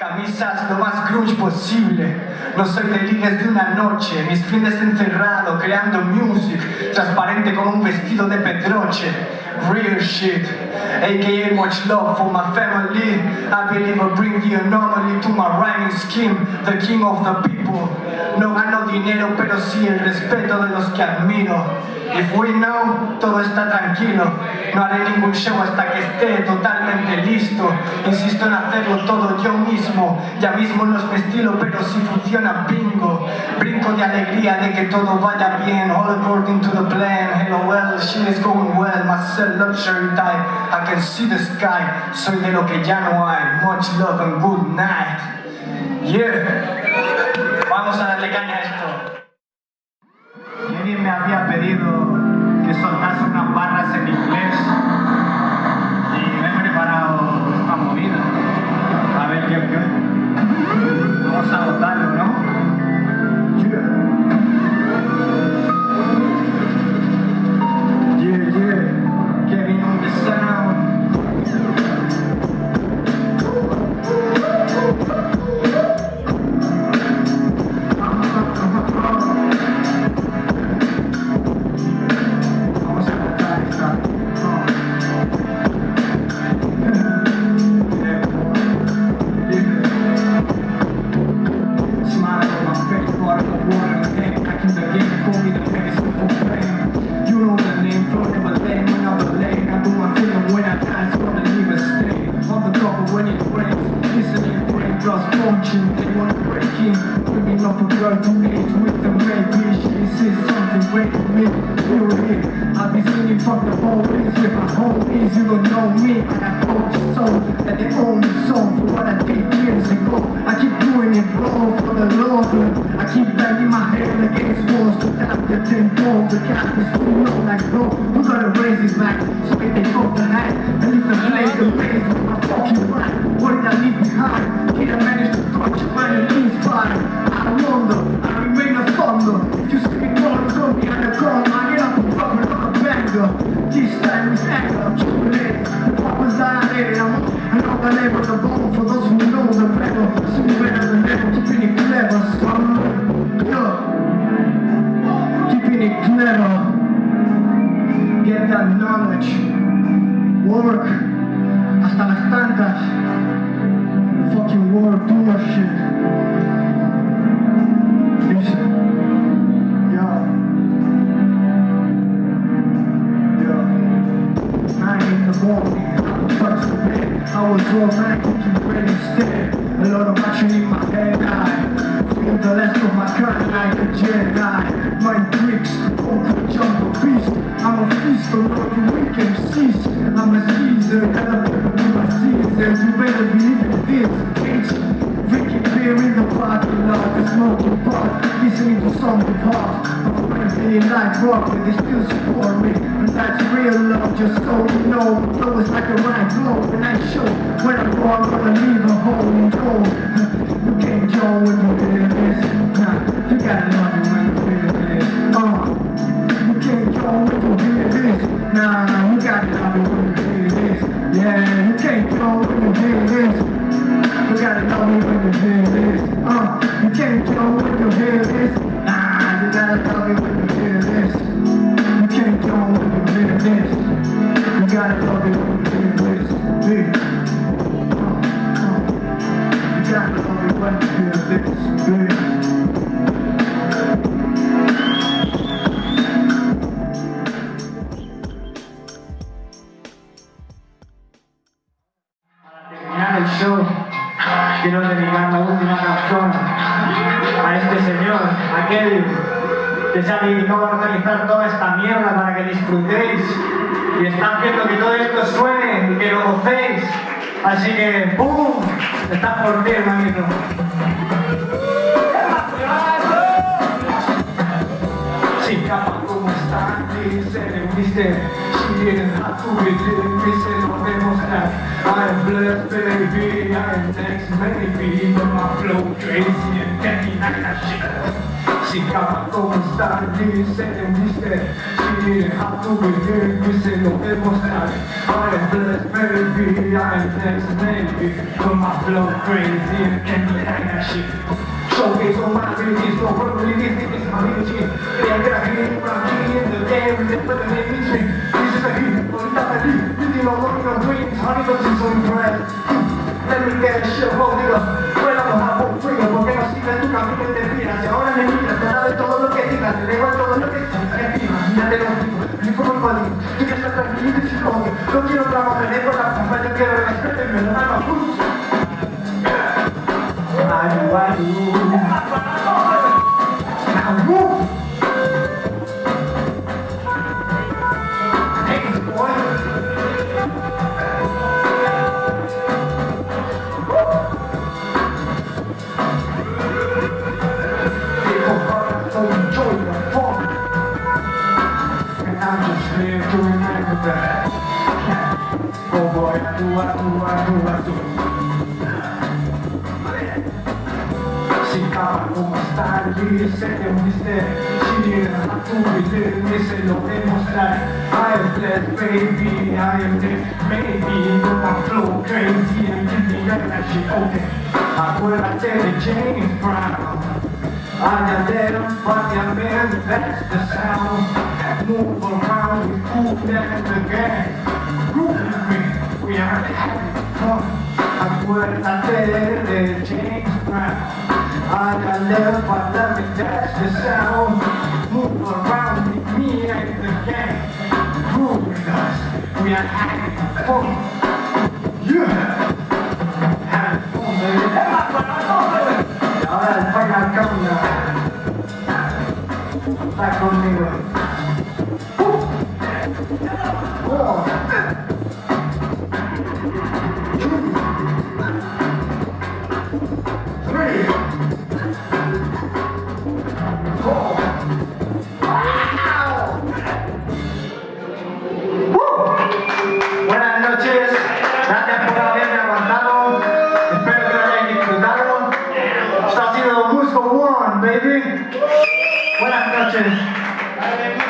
Camisas lo más grunge posible. No soy de líneas de una noche Mis fines encerrado creando music Transparente como un vestido de petroche. Real shit AKA much love for my family. I believe I bring the anomaly to my rhyming scheme The king of the people No gano dinero pero sí el respeto de los que admiro. If we know, todo está tranquilo. No haré ningún show hasta que esté totalmente listo. Insisto en hacerlo todo yo mismo. Ya mismo no es mi pero si funciona. Bingo Brinco de alegría de que todo vaya bien. All according to the plan. Hello well, shit is going well. My cell luxury type. I can see the sky. Soy de lo que ya no hay. Much love and good night. Yeah Vamos a darle caña a esto. Alguien me había pedido que soltase unas barras en inglés in, bringing up a girl to age with the maybe. She says something great to me, here. I'll be singing from the police with my homies. You don't know me, and I told you so. That the song for what I did years ago. I keep doing it wrong for the Lord. I keep banging my head against walls to tap the tempo. The cap is too low like bro. Who gotta raise his back so they take off the hat and leave the blaze ablaze with my fucking rap. What did I leave behind? Did I Yeah. Nine in the morning, I touched the bed. I was back looking great instead. A lot of action in my head. I feel the last of my kind like a Jedi. My bricks, Uncle Jumbo Beast. I'm a feast on all you weekend cease. I'm a Caesar, gotta be my Caesars. You better believe in this. Listening to something hot. My friends really like rock, but they still support me. And that's real love, just so you know. Flow is like a right blow, and I show when I'm wrong, gonna leave a hole in gold. You can't join when you feel this. Nah, you gotta love it when you feel this. Uh, you can't join when you feel this. Nah, show, quiero dedicar la última canción a este señor, a Kevin, que se ha dedicado a organizar toda esta mierda para que disfrutéis y está haciendo que todo esto suene y que lo gocéis. Así que, ¡pum! Está por ti, hermanito. Si capa como está, dice, viste, si vienen a tu vida, demostrar. I'm blessed, baby, I'm next, maybe, but my flow crazy and getting like that shit. Si capa como está, dice, viste, si baby, how do we live? We say no emotion. I am blessed, baby, I am blessed, baby. But my flow crazy and can't be that shit. Showcase all my abilities, no probabilities, this is my energy. They are be in front me in the game, and they put the name in me. So impressed? Let me get a shit, hold it up. Fuera los amo frío, porque no sirve tu camino y te miras. Y ahora me miras, te da de todo lo que digas, te da igual todo lo que digas. Imagínate lo digo, como el padrino. Tú quieres estar tranquilo y sin odio. No quiero drama, me dejo la pompa, yo quiero respeto y me lo hago justo. I do, I do. Now move. I'm that. Oh boy, I do, I do, I do, I do. Si cava come stare, siete un mistero Ci viene a tu vedere se lo dimostrare I am blessed baby, I am this maybe But my flow crazy and give me that shit okay Acuérdate de James Brown I got them fucking men, that's the sound Move around with Kool and the Gang Groove with me, we are having fun Acuérdate de James Brown I got left, but let me that's the sound Move around with me and the gang Groove with us, we are having fun Yeah! Ahora el final cambia Está conmigo ¡Uh! ¡Tres! ¡Fuera! ¡No! ¡Woo! Buenas noches. Gracias por haberme aguantado. Espero que lo hayas disfrutado. ¡Estás siendo boost one, baby! ¡Buenas noches! ¡Alegría!